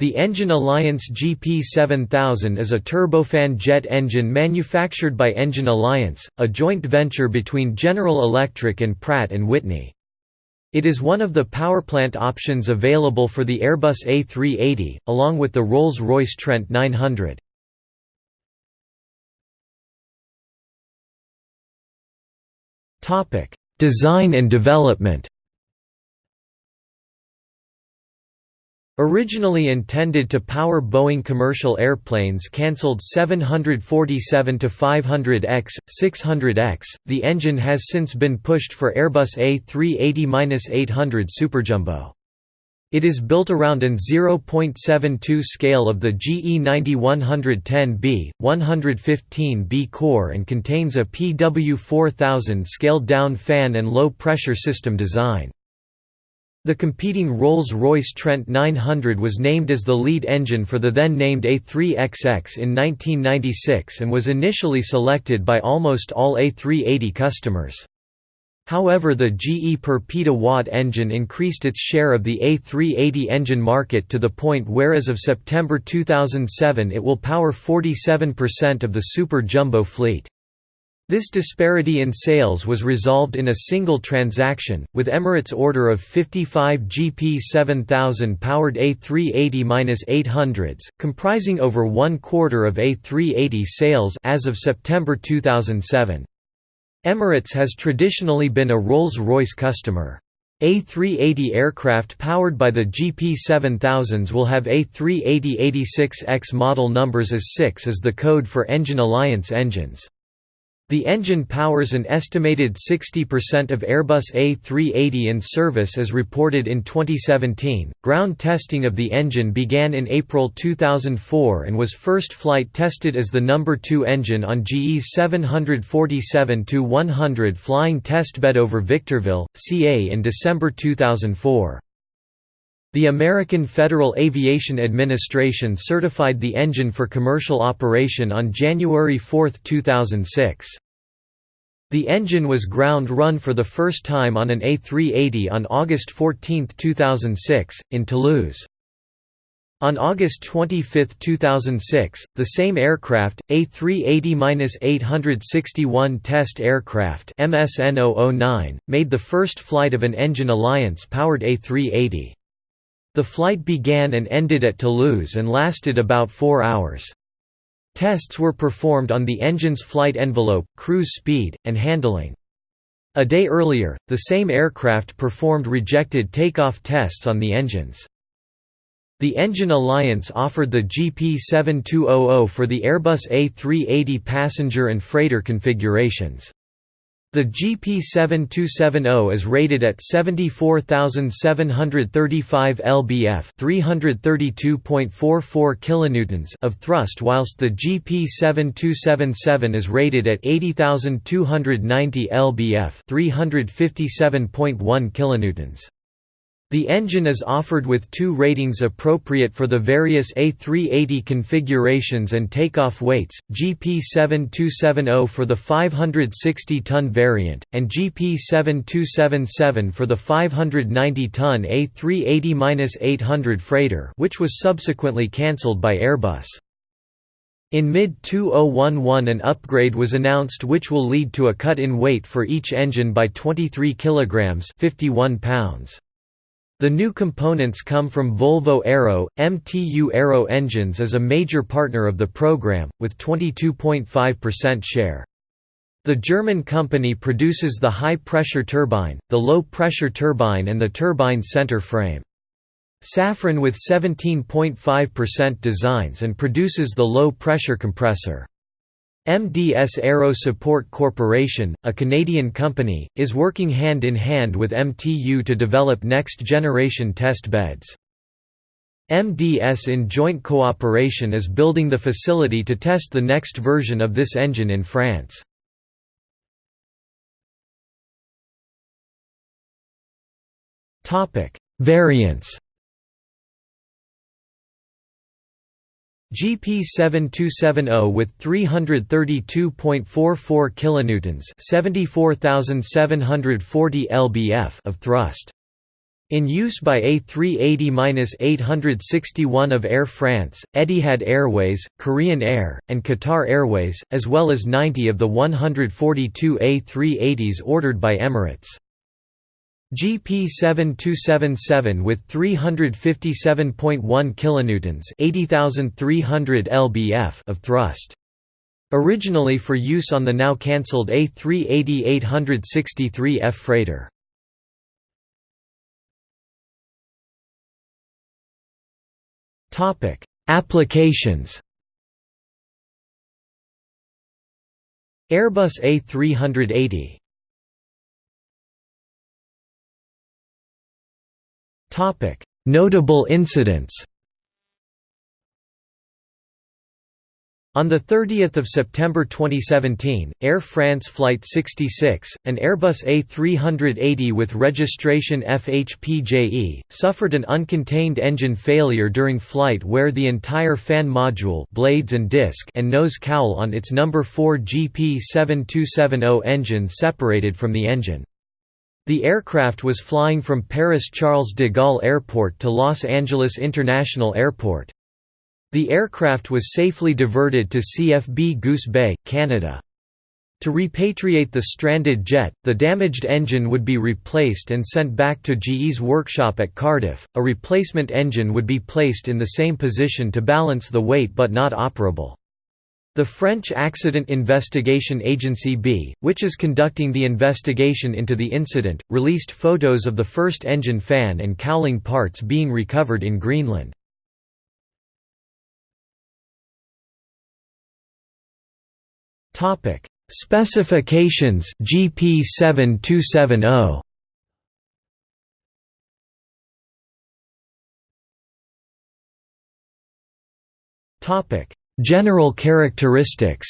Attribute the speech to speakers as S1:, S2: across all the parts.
S1: The Engine Alliance GP7000 is a turbofan jet engine manufactured by Engine Alliance, a joint venture between General Electric and Pratt & Whitney. It is one of the powerplant options available for the Airbus A380, along with the Rolls-Royce Trent 900. Design and development Originally intended to power Boeing commercial airplanes cancelled 747-500X, 600X, the engine has since been pushed for Airbus A380-800 Superjumbo. It is built around an 0.72 scale of the GE 90-110B, 115B core and contains a PW4000 scaled-down fan and low-pressure system design. The competing Rolls-Royce Trent 900 was named as the lead engine for the then-named A3XX in 1996 and was initially selected by almost all A380 customers. However the GE per petawatt engine increased its share of the A380 engine market to the point where as of September 2007 it will power 47% of the Super Jumbo fleet. This disparity in sales was resolved in a single transaction, with Emirates' order of 55 GP7000 powered A380-800s, comprising over one quarter of A380 sales as of September 2007. Emirates has traditionally been a Rolls-Royce customer. A380 aircraft powered by the GP7000s will have A380-86X model numbers as 6 as the code for Engine Alliance engines. The engine powers an estimated 60% of Airbus A380 in service as reported in 2017. Ground testing of the engine began in April 2004 and was first flight tested as the number 2 engine on GE's 747-100 flying testbed over Victorville, CA in December 2004. The American Federal Aviation Administration certified the engine for commercial operation on January 4, 2006. The engine was ground run for the first time on an A380 on August 14, 2006, in Toulouse. On August 25, 2006, the same aircraft, A380-861 Test Aircraft MSN009, made the first flight of an Engine Alliance-powered A380. The flight began and ended at Toulouse and lasted about four hours. Tests were performed on the engine's flight envelope, cruise speed, and handling. A day earlier, the same aircraft performed rejected takeoff tests on the engines. The Engine Alliance offered the GP7200 for the Airbus A380 passenger and freighter configurations. The GP7270 is rated at 74,735 lbf, 332.44 kilonewtons of thrust whilst the GP7277 is rated at 80,290 lbf, 357.1 kilonewtons. The engine is offered with two ratings appropriate for the various A380 configurations and takeoff weights, GP7270 for the 560-ton variant, and GP7277 for the 590-ton A380-800 freighter which was subsequently cancelled by Airbus. In mid-2011 an upgrade was announced which will lead to a cut in weight for each engine by 23 kg 51 pounds. The new components come from Volvo Aero. MTU Aero Engines is a major partner of the program, with 22.5% share. The German company produces the high-pressure turbine, the low-pressure turbine and the turbine center frame. Safran with 17.5% designs and produces the low-pressure compressor. MDS Aero Support Corporation, a Canadian company, is working hand in hand with MTU to develop next-generation test beds. MDS in joint cooperation is building the facility to test the next version of this engine in France. Variants GP7270 with 332.44 kilonewtons, 74,740 lbf of thrust. In use by A380-861 of Air France, Etihad Airways, Korean Air, and Qatar Airways, as well as 90 of the 142 A380s ordered by Emirates. GP 7277 with 357.1 kilonewtons, 80300 lbf of thrust. Originally for use on the now cancelled A380-863F freighter. Topic: Applications. Airbus A380. Notable incidents. On 30 September 2017, Air France Flight 66, an Airbus A380 with registration FHPJE, suffered an uncontained engine failure during flight where the entire fan module blades and, disc and nose cowl on its No. 4 GP7270 engine separated from the engine. The aircraft was flying from Paris Charles de Gaulle Airport to Los Angeles International Airport. The aircraft was safely diverted to CFB Goose Bay, Canada. To repatriate the stranded jet, the damaged engine would be replaced and sent back to GE's workshop at Cardiff. A replacement engine would be placed in the same position to balance the weight but not operable. The French Accident Investigation Agency B, which is conducting the investigation into the incident, released photos of the first engine fan and cowling parts being recovered in Greenland. Specifications GP 7270. Topic: General characteristics.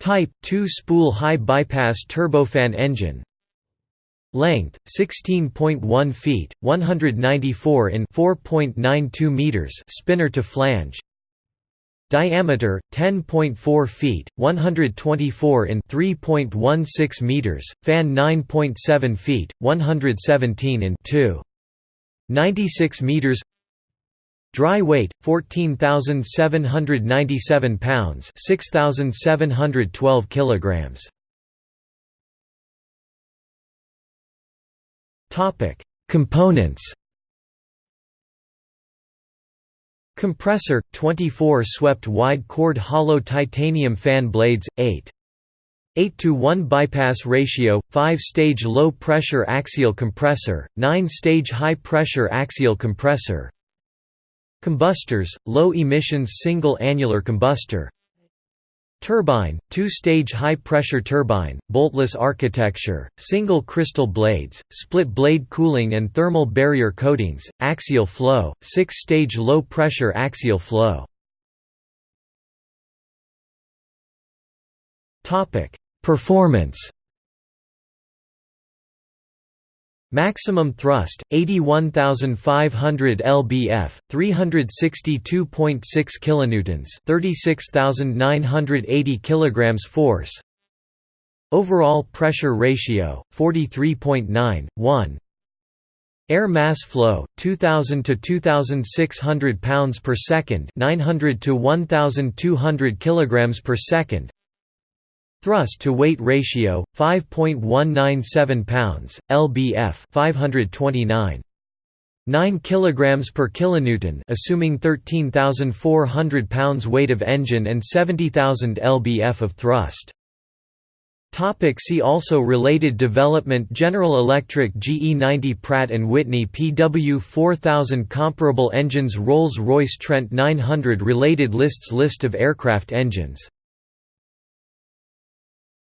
S1: Type 2 spool high bypass turbofan engine. Length 16.1 feet, 194 in 4.92 meters spinner to flange. Diameter 10.4 feet, 124 in 3.16 meters, fan 9.7 feet, 117 in 2. 96 meters. Dry weight 14,797 pounds, 6,712 kilograms. Topic: Components. Compressor 24 swept wide chord hollow titanium fan blades 8 8 to 1 bypass ratio 5 stage low pressure axial compressor 9 stage high pressure axial compressor Combustors low emissions single annular combustor Turbine, two-stage high-pressure turbine, boltless architecture, single crystal blades, split blade cooling and thermal barrier coatings, axial flow, six-stage low-pressure axial flow. Performance Maximum thrust 81500 lbf 362.6 kilonewtons 36980 kilograms force. Overall pressure ratio 43.91 Air mass flow 2000 to 2600 pounds per second 900 to 1200 kilograms per second Thrust to weight ratio 5.197 pounds, lbf 529 9 kg per kilonewton assuming 13,400 pounds weight of engine and 70,000 lbf of thrust. Topic see also Related development General Electric GE90 Pratt & Whitney PW4000 Comparable engines Rolls-Royce Trent 900 Related lists List of aircraft engines